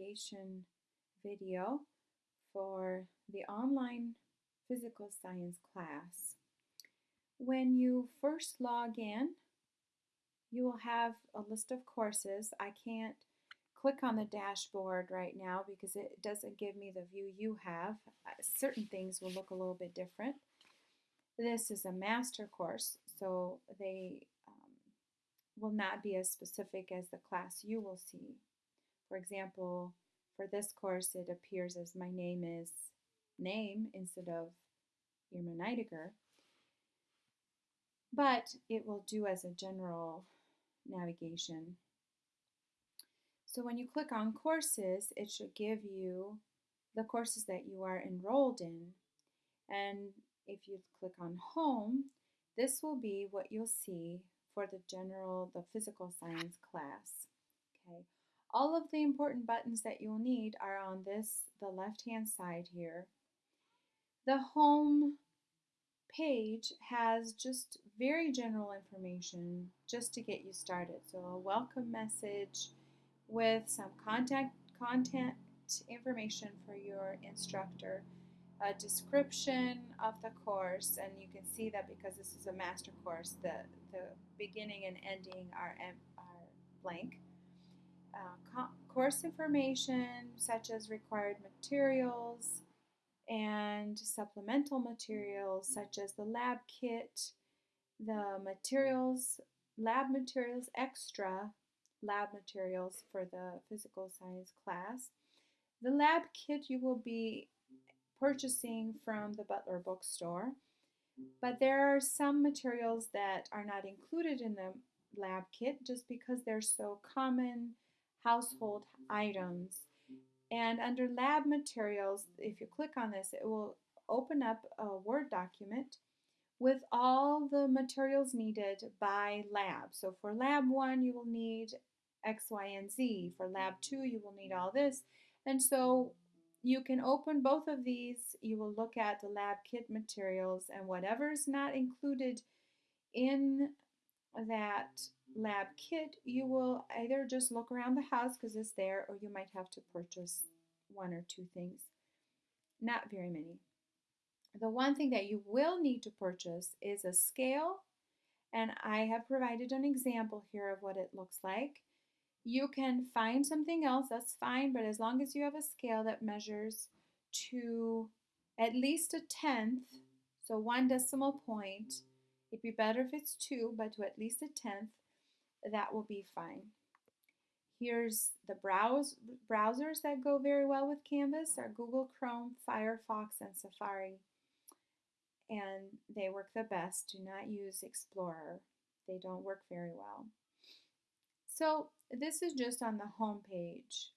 navigation video for the online physical science class. When you first log in, you will have a list of courses. I can't click on the dashboard right now because it doesn't give me the view you have. Uh, certain things will look a little bit different. This is a master course, so they um, will not be as specific as the class you will see. For example, for this course, it appears as my name is name instead of Irma Neidiger. But it will do as a general navigation. So when you click on courses, it should give you the courses that you are enrolled in. And if you click on home, this will be what you'll see for the general, the physical science class. Okay. All of the important buttons that you'll need are on this, the left-hand side here. The home page has just very general information just to get you started. So a welcome message with some contact content information for your instructor, a description of the course, and you can see that because this is a master course, the, the beginning and ending are, are blank. Uh, course information such as required materials and supplemental materials such as the lab kit, the materials, lab materials extra, lab materials for the physical science class. The lab kit you will be purchasing from the Butler bookstore, but there are some materials that are not included in the lab kit just because they're so common household items. And under lab materials, if you click on this, it will open up a Word document with all the materials needed by lab. So for lab one, you will need X, Y, and Z. For lab two, you will need all this. And so you can open both of these. You will look at the lab kit materials and whatever is not included in that lab kit, you will either just look around the house because it's there, or you might have to purchase one or two things. Not very many. The one thing that you will need to purchase is a scale, and I have provided an example here of what it looks like. You can find something else, that's fine, but as long as you have a scale that measures to at least a tenth, so one decimal point, it'd be better if it's two, but to at least a tenth, that will be fine. Here's the browse, browsers that go very well with Canvas are Google Chrome, Firefox, and Safari. And they work the best. Do not use Explorer. They don't work very well. So this is just on the home page.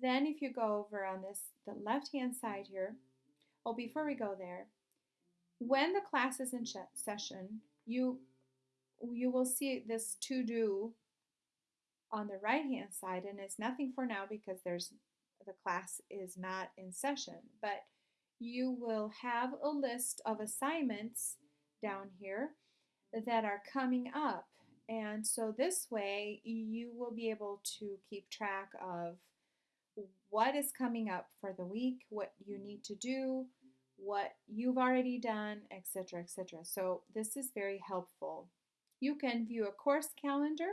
Then if you go over on this, the left-hand side here, oh, before we go there, when the class is in session, you you will see this to do on the right hand side and it's nothing for now because there's the class is not in session but you will have a list of assignments down here that are coming up. And so this way you will be able to keep track of what is coming up for the week what you need to do what you've already done etc etc so this is very helpful you can view a course calendar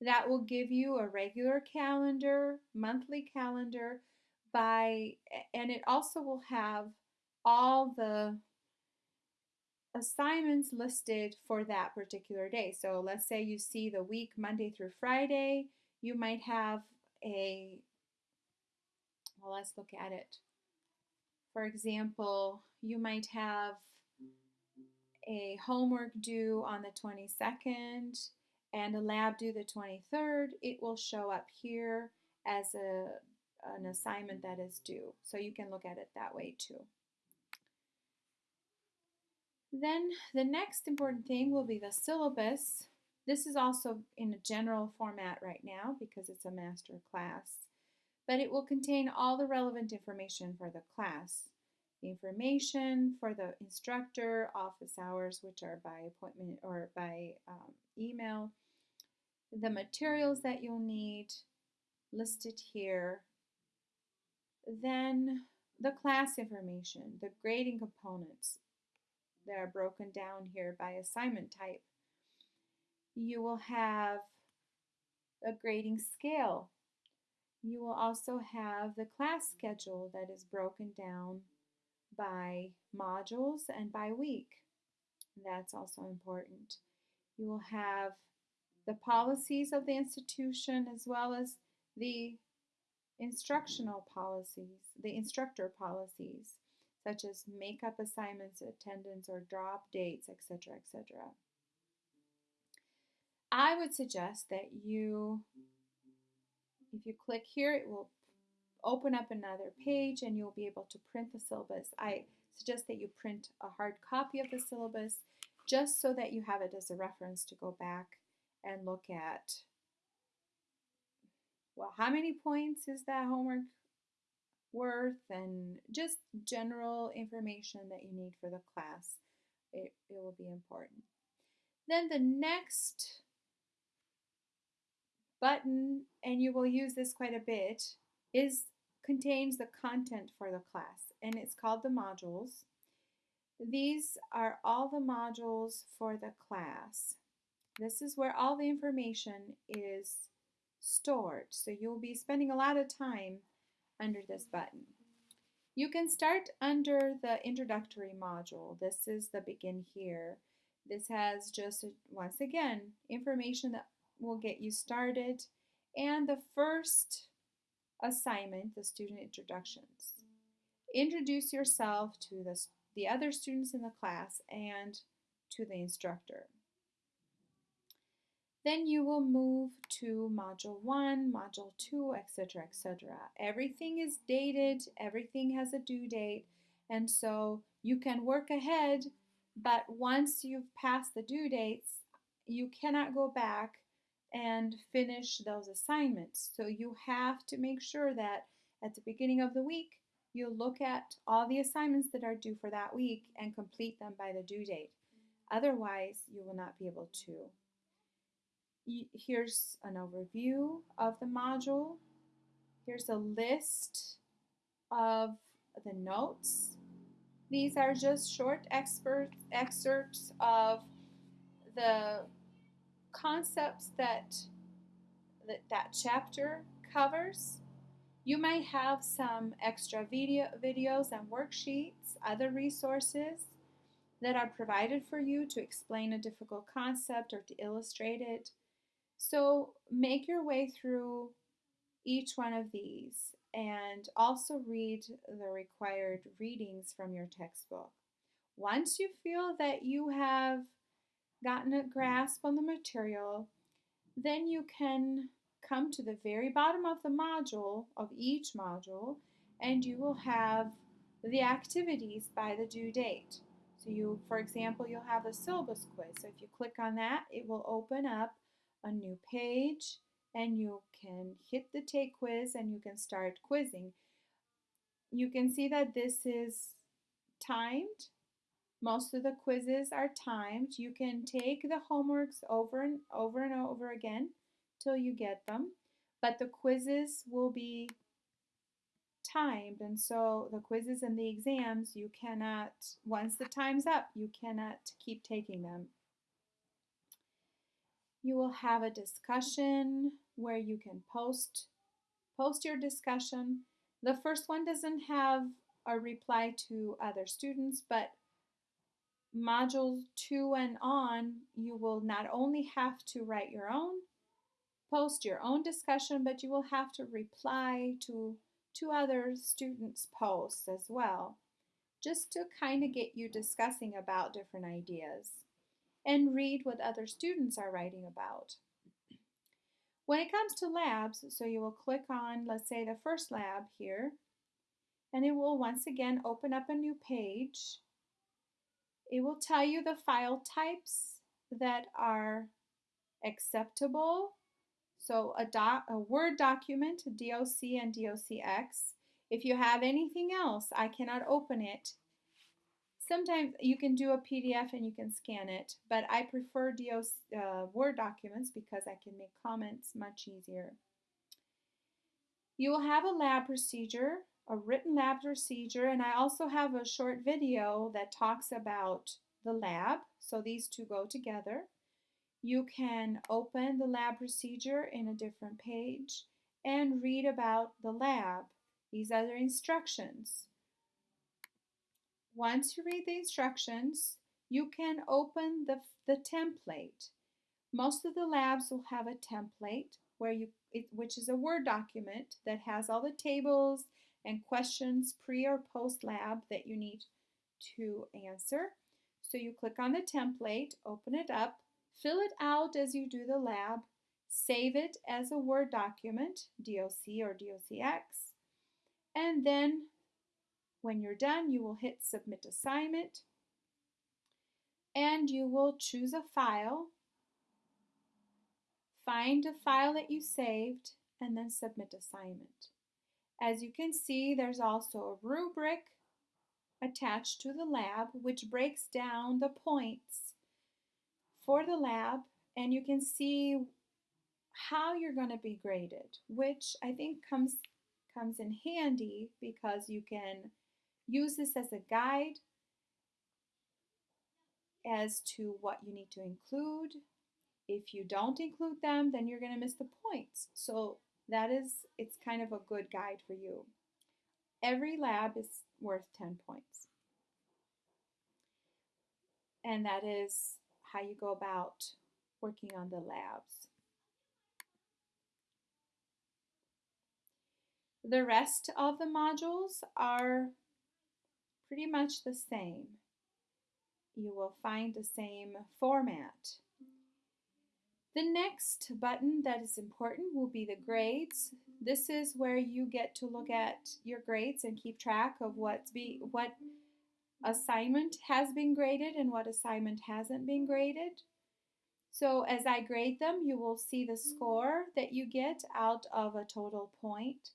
that will give you a regular calendar, monthly calendar by and it also will have all the assignments listed for that particular day. So let's say you see the week Monday through Friday, you might have a well, let's look at it. For example, you might have a homework due on the 22nd and a lab due the 23rd, it will show up here as a, an assignment that is due. So you can look at it that way too. Then the next important thing will be the syllabus. This is also in a general format right now because it's a master class, but it will contain all the relevant information for the class the information for the instructor, office hours, which are by appointment or by um, email, the materials that you'll need, listed here. Then the class information, the grading components that are broken down here by assignment type. You will have a grading scale. You will also have the class schedule that is broken down by modules and by week. That's also important. You will have the policies of the institution as well as the instructional policies, the instructor policies, such as makeup assignments, attendance, or drop dates, etc., etc. I would suggest that you, if you click here, it will open up another page and you'll be able to print the syllabus. I suggest that you print a hard copy of the syllabus just so that you have it as a reference to go back and look at well, how many points is that homework worth and just general information that you need for the class. It, it will be important. Then the next button, and you will use this quite a bit, is contains the content for the class, and it's called the modules. These are all the modules for the class. This is where all the information is stored. So you'll be spending a lot of time under this button. You can start under the introductory module. This is the begin here. This has just, once again, information that will get you started and the first assignment, the student introductions. Introduce yourself to the, the other students in the class and to the instructor. Then you will move to module 1, module 2, etc., etc. Everything is dated, everything has a due date, and so you can work ahead, but once you've passed the due dates, you cannot go back and finish those assignments. So you have to make sure that at the beginning of the week, you look at all the assignments that are due for that week and complete them by the due date. Otherwise, you will not be able to here's an overview of the module. Here's a list of the notes. These are just short excerpts of the concepts that, that that chapter covers. You might have some extra video, videos and worksheets, other resources that are provided for you to explain a difficult concept or to illustrate it. So make your way through each one of these and also read the required readings from your textbook. Once you feel that you have gotten a grasp on the material, then you can come to the very bottom of the module, of each module, and you will have the activities by the due date. So you, for example, you'll have a syllabus quiz. So if you click on that, it will open up a new page and you can hit the take quiz and you can start quizzing. You can see that this is timed. Most of the quizzes are timed. You can take the homeworks over and over and over again till you get them, but the quizzes will be timed and so the quizzes and the exams you cannot once the time's up you cannot keep taking them you will have a discussion where you can post post your discussion. The first one doesn't have a reply to other students, but module 2 and on, you will not only have to write your own, post your own discussion, but you will have to reply to to other students' posts as well, just to kind of get you discussing about different ideas and read what other students are writing about. When it comes to labs, so you will click on, let's say, the first lab here, and it will once again open up a new page. It will tell you the file types that are acceptable. So a, doc, a Word document, DOC and DOCX. If you have anything else, I cannot open it Sometimes you can do a PDF and you can scan it, but I prefer DOS, uh, Word documents because I can make comments much easier. You will have a lab procedure, a written lab procedure, and I also have a short video that talks about the lab. So these two go together. You can open the lab procedure in a different page and read about the lab. These are the instructions. Once you read the instructions, you can open the, the template. Most of the labs will have a template where you, it, which is a Word document that has all the tables and questions pre or post lab that you need to answer. So you click on the template, open it up, fill it out as you do the lab, save it as a Word document, DOC or DOCX, and then when you're done, you will hit Submit Assignment, and you will choose a file, find a file that you saved, and then Submit Assignment. As you can see, there's also a rubric attached to the lab, which breaks down the points for the lab, and you can see how you're going to be graded, which I think comes comes in handy because you can use this as a guide as to what you need to include. If you don't include them, then you're going to miss the points. So that is, it's kind of a good guide for you. Every lab is worth 10 points. And that is how you go about working on the labs. The rest of the modules are pretty much the same. You will find the same format. The next button that is important will be the grades. This is where you get to look at your grades and keep track of what's be what assignment has been graded and what assignment hasn't been graded. So as I grade them, you will see the score that you get out of a total point.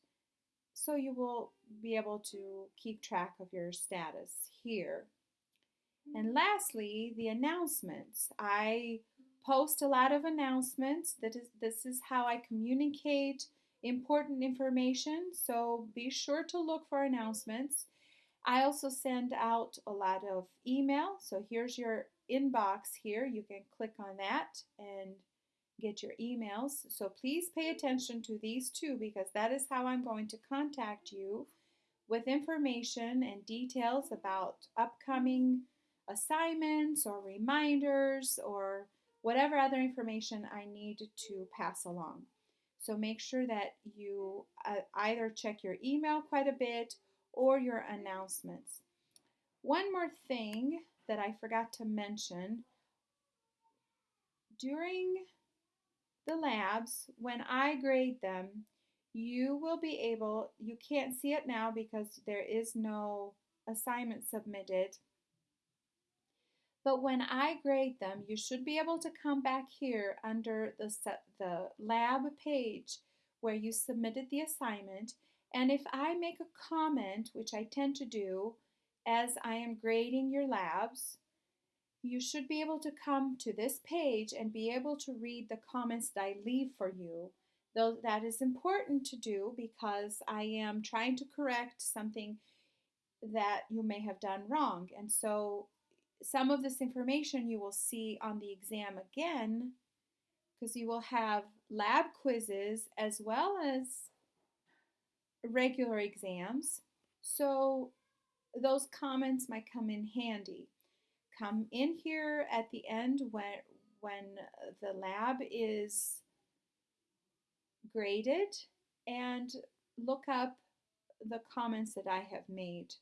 So you will be able to keep track of your status here. And lastly, the announcements. I post a lot of announcements. That is, this is how I communicate important information, so be sure to look for announcements. I also send out a lot of email, so here's your inbox here. You can click on that and get your emails. So please pay attention to these two because that is how I'm going to contact you with information and details about upcoming assignments or reminders or whatever other information I need to pass along. So make sure that you uh, either check your email quite a bit or your announcements. One more thing that I forgot to mention during the labs, when I grade them, you will be able, you can't see it now because there is no assignment submitted, but when I grade them, you should be able to come back here under the, the lab page where you submitted the assignment. And if I make a comment, which I tend to do as I am grading your labs, you should be able to come to this page and be able to read the comments that I leave for you. Though that is important to do because I am trying to correct something that you may have done wrong. And so some of this information you will see on the exam again because you will have lab quizzes as well as regular exams. So those comments might come in handy. Come in here at the end when, when the lab is graded and look up the comments that I have made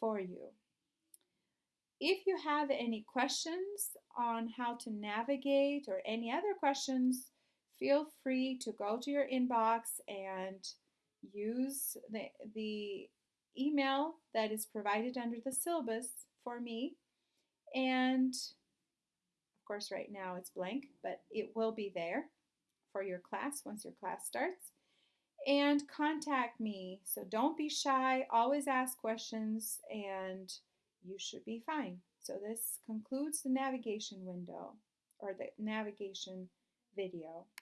for you. If you have any questions on how to navigate or any other questions, feel free to go to your inbox and use the, the email that is provided under the syllabus for me. And of course, right now it's blank, but it will be there for your class once your class starts. And contact me. So don't be shy, always ask questions, and you should be fine. So this concludes the navigation window or the navigation video.